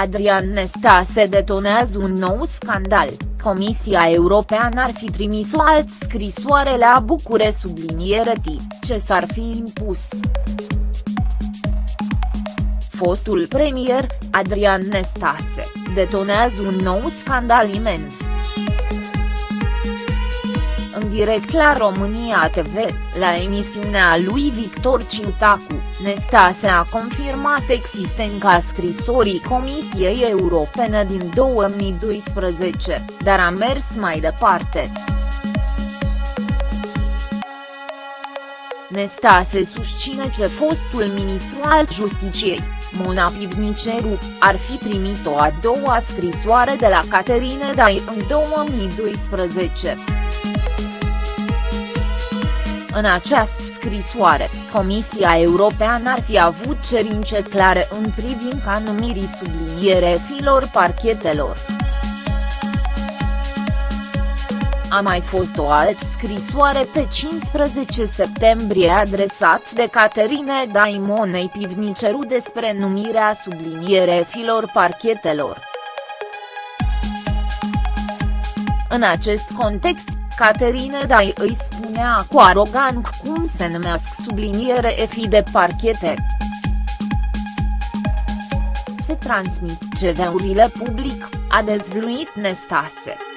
Adrian Nestase detonează un nou scandal, Comisia Europeană ar fi trimis o alt scrisoare la Bucure subliniere T, ce s-ar fi impus. Fostul premier, Adrian Nestase, detonează un nou scandal imens în direct la România TV, la emisiunea lui Victor Ciutacu, Nestase a confirmat existența scrisorii Comisiei Europene din 2012, dar a mers mai departe. Nestase susține ce fostul ministru al Justiciei, Mona Pivniceru, ar fi primit o a doua scrisoare de la Caterine Dai în 2012. În această scrisoare, Comisia Europeană ar fi avut cerințe clare în privința numirii subliniere filor parchetelor. A mai fost o altă scrisoare pe 15 septembrie adresat de Caterine Daimonei Pivniceru despre numirea subliniere filor parchetelor. În acest context, Caterine Dai îi spunea cu arogant cum se numesc subliniere fi de parchete. Se transmit CV-urile public, a dezvluit Nestase.